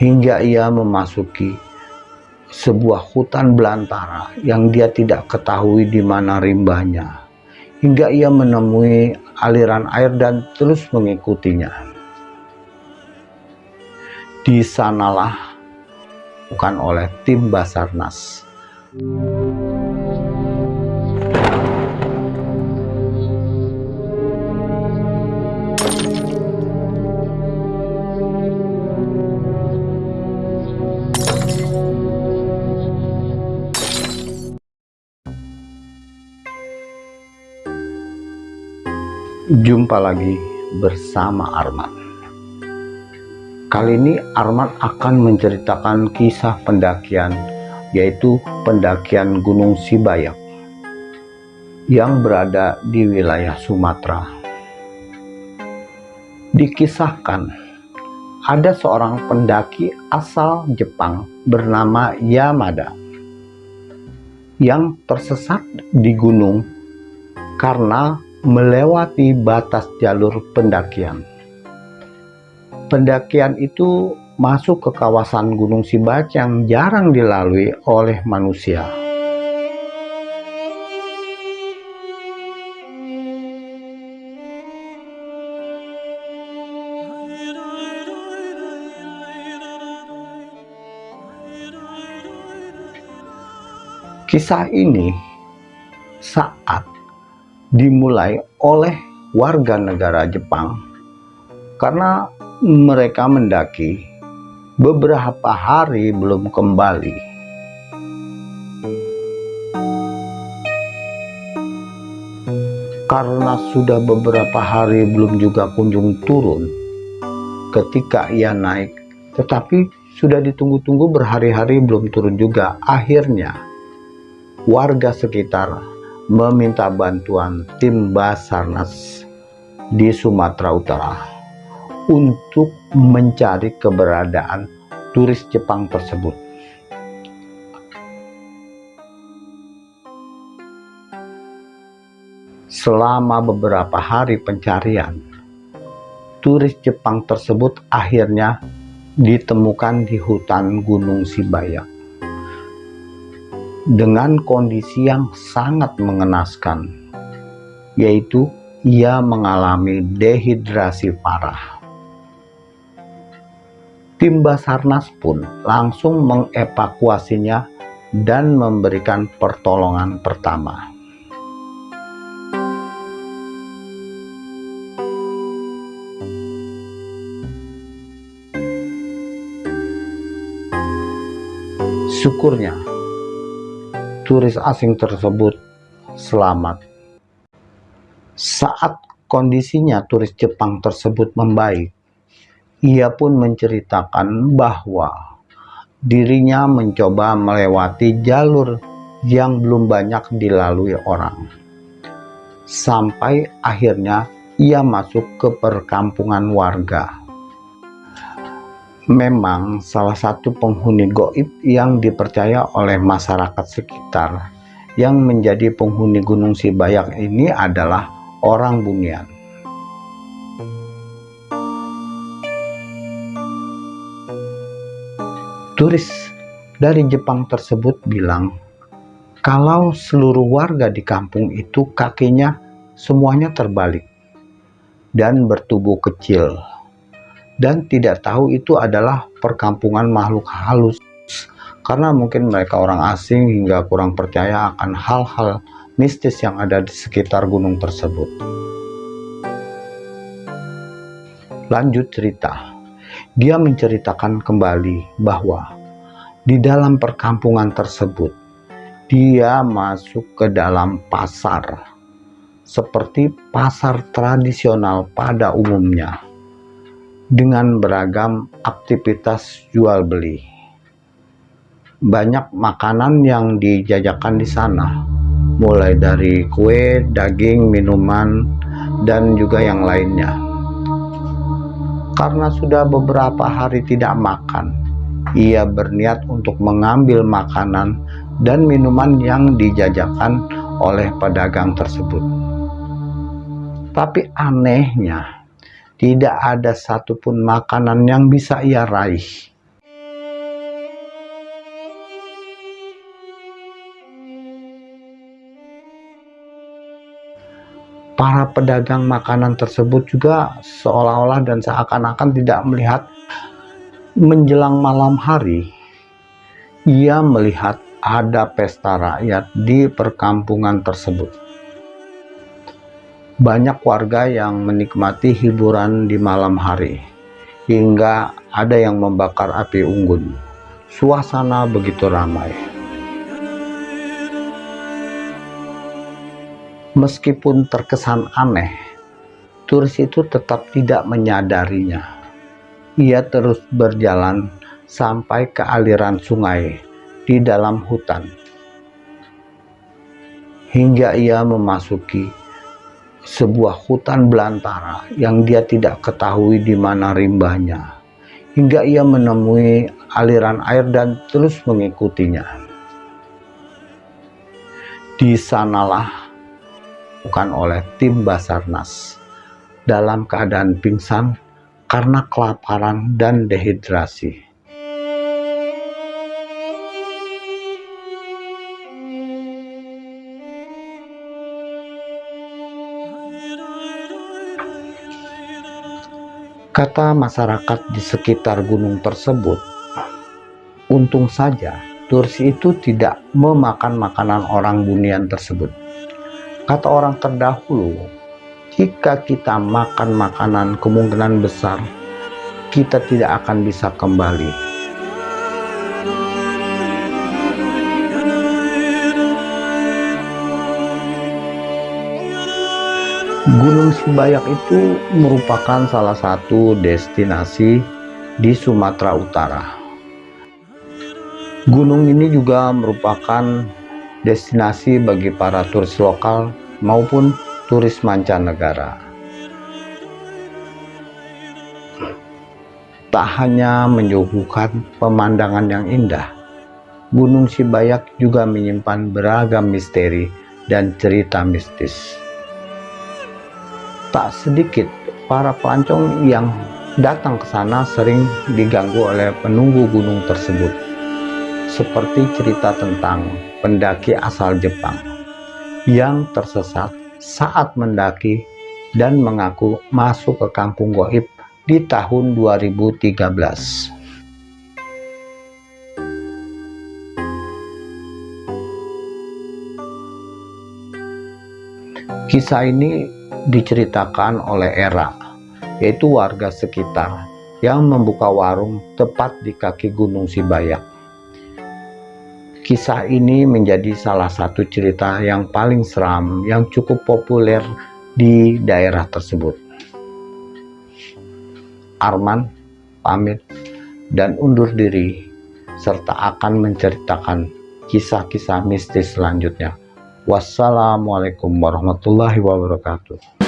hingga ia memasuki sebuah hutan belantara yang dia tidak ketahui di mana rimbanya hingga ia menemui aliran air dan terus mengikutinya. Di sanalah bukan oleh tim Basarnas Jumpa lagi bersama Arman. Kali ini Arman akan menceritakan kisah pendakian yaitu pendakian Gunung Sibayak yang berada di wilayah Sumatera. Dikisahkan ada seorang pendaki asal Jepang bernama Yamada yang tersesat di gunung karena melewati batas jalur pendakian. Pendakian itu masuk ke kawasan Gunung Sibat yang jarang dilalui oleh manusia. Kisah ini saat dimulai oleh warga negara Jepang karena mereka mendaki beberapa hari belum kembali. Karena sudah beberapa hari belum juga kunjung turun ketika ia naik, tetapi sudah ditunggu-tunggu berhari-hari belum turun juga. Akhirnya warga sekitar meminta bantuan tim Basarnas di Sumatera Utara untuk mencari keberadaan turis Jepang tersebut. Selama beberapa hari pencarian, turis Jepang tersebut akhirnya ditemukan di hutan Gunung Sibayak dengan kondisi yang sangat mengenaskan, yaitu ia mengalami dehidrasi parah. Tim Basarnas pun langsung mengevakuasinya dan memberikan pertolongan pertama. Syukurnya turis asing tersebut selamat. Saat kondisinya turis Jepang tersebut membaik, ia pun menceritakan bahwa dirinya mencoba melewati jalur yang belum banyak dilalui orang. Sampai akhirnya ia masuk ke perkampungan warga memang salah satu penghuni goib yang dipercaya oleh masyarakat sekitar yang menjadi penghuni Gunung Sibayak ini adalah orang Bunian. Turis dari Jepang tersebut bilang kalau seluruh warga di kampung itu kakinya semuanya terbalik dan bertubuh kecil dan tidak tahu itu adalah perkampungan makhluk halus. Karena mungkin mereka orang asing hingga kurang percaya akan hal-hal mistis yang ada di sekitar gunung tersebut. Lanjut cerita, dia menceritakan kembali bahwa di dalam perkampungan tersebut dia masuk ke dalam pasar seperti pasar tradisional pada umumnya dengan beragam aktivitas jual beli. Banyak makanan yang dijajakan di sana, mulai dari kue, daging, minuman, dan juga yang lainnya. Karena sudah beberapa hari tidak makan, ia berniat untuk mengambil makanan dan minuman yang dijajakan oleh pedagang tersebut. Tapi anehnya, tidak ada satupun makanan yang bisa ia raih. para pedagang makanan tersebut juga seolah-olah dan seakan-akan tidak melihat menjelang malam hari ia melihat ada pesta rakyat di perkampungan tersebut banyak warga yang menikmati hiburan di malam hari, hingga ada yang membakar api unggun. Suasana begitu ramai. Meskipun terkesan aneh, turis itu tetap tidak menyadarinya. Ia terus berjalan sampai ke aliran sungai di dalam hutan. Hingga ia memasuki sebuah hutan belantara yang dia tidak ketahui di mana rimbanya. Hingga ia menemui aliran air dan terus mengikutinya. Di sanalah bukan oleh tim Basarnas dalam keadaan pingsan karena kelaparan dan dehidrasi. Kata masyarakat di sekitar gunung tersebut, untung saja Tursi itu tidak memakan makanan orang bunian tersebut. Kata orang terdahulu, jika kita makan makanan kemungkinan besar kita tidak akan bisa kembali Gunung Sibayak itu merupakan salah satu destinasi di Sumatera Utara. Gunung ini juga merupakan destinasi bagi para turis lokal maupun turis mancanegara. Tak hanya menyuguhkan pemandangan yang indah, Gunung Sibayak juga menyimpan beragam misteri dan cerita mistis tak sedikit para pelancong yang datang ke sana sering diganggu oleh penunggu gunung tersebut. Seperti cerita tentang pendaki asal Jepang yang tersesat saat mendaki dan mengaku masuk ke kampung goib di tahun 2013. Kisah ini diceritakan oleh Era, yaitu warga sekitar yang membuka warung tepat di kaki Gunung Sibayak. Kisah ini menjadi salah satu cerita yang paling seram yang cukup populer di daerah tersebut. Arman pamit dan undur diri serta akan menceritakan kisah-kisah mistis selanjutnya. Wassalamualaikum warahmatullahi wabarakatuh.